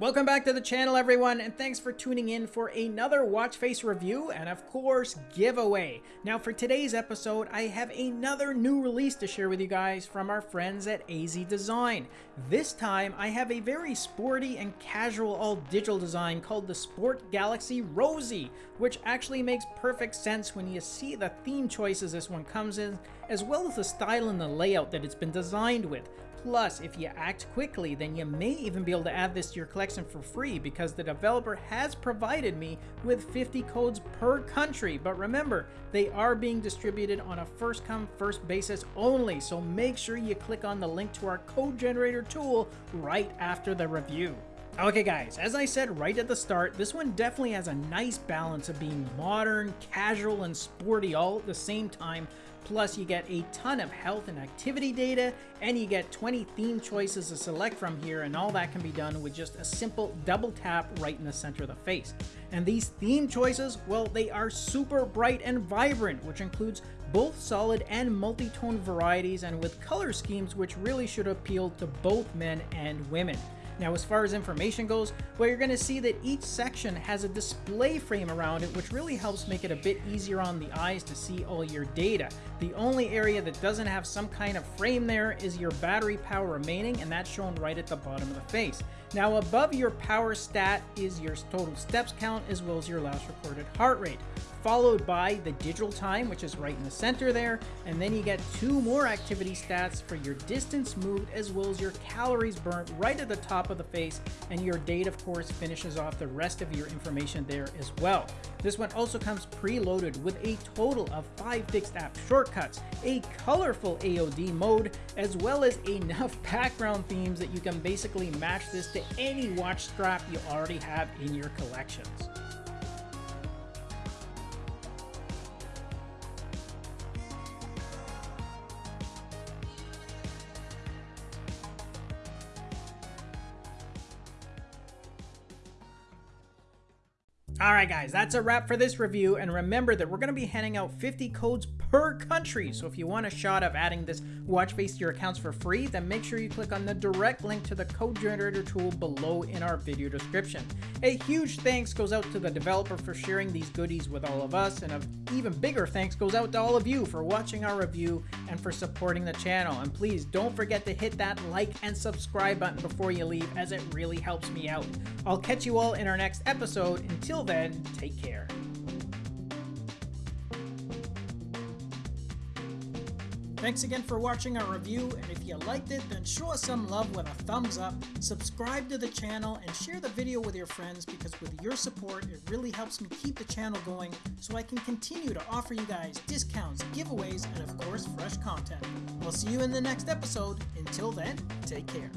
Welcome back to the channel everyone and thanks for tuning in for another watch face review and of course giveaway. Now for today's episode I have another new release to share with you guys from our friends at AZ Design. This time I have a very sporty and casual all digital design called the Sport Galaxy Rosie which actually makes perfect sense when you see the theme choices this one comes in as well as the style and the layout that it's been designed with. Plus, if you act quickly, then you may even be able to add this to your collection for free because the developer has provided me with 50 codes per country. But remember, they are being distributed on a first come, first basis only. So make sure you click on the link to our code generator tool right after the review. Okay guys, as I said right at the start, this one definitely has a nice balance of being modern, casual, and sporty all at the same time, Plus, you get a ton of health and activity data, and you get 20 theme choices to select from here, and all that can be done with just a simple double tap right in the center of the face. And these theme choices, well, they are super bright and vibrant, which includes both solid and multi-tone varieties, and with color schemes which really should appeal to both men and women. Now as far as information goes, well you're going to see that each section has a display frame around it which really helps make it a bit easier on the eyes to see all your data. The only area that doesn't have some kind of frame there is your battery power remaining and that's shown right at the bottom of the face. Now above your power stat is your total steps count as well as your last recorded heart rate followed by the digital time, which is right in the center there, and then you get two more activity stats for your distance moved as well as your calories burnt right at the top of the face, and your date, of course, finishes off the rest of your information there as well. This one also comes preloaded with a total of five fixed app shortcuts, a colorful AOD mode, as well as enough background themes that you can basically match this to any watch strap you already have in your collections. Alright guys, that's a wrap for this review, and remember that we're going to be handing out 50 codes per country, so if you want a shot of adding this watch face to your accounts for free, then make sure you click on the direct link to the code generator tool below in our video description. A huge thanks goes out to the developer for sharing these goodies with all of us, and an even bigger thanks goes out to all of you for watching our review and for supporting the channel. And please don't forget to hit that like and subscribe button before you leave as it really helps me out. I'll catch you all in our next episode. Until then, take care. Thanks again for watching our review, and if you liked it, then show us some love with a thumbs up, subscribe to the channel, and share the video with your friends because with your support, it really helps me keep the channel going so I can continue to offer you guys discounts, giveaways, and of course, fresh content. I'll see you in the next episode. Until then, take care.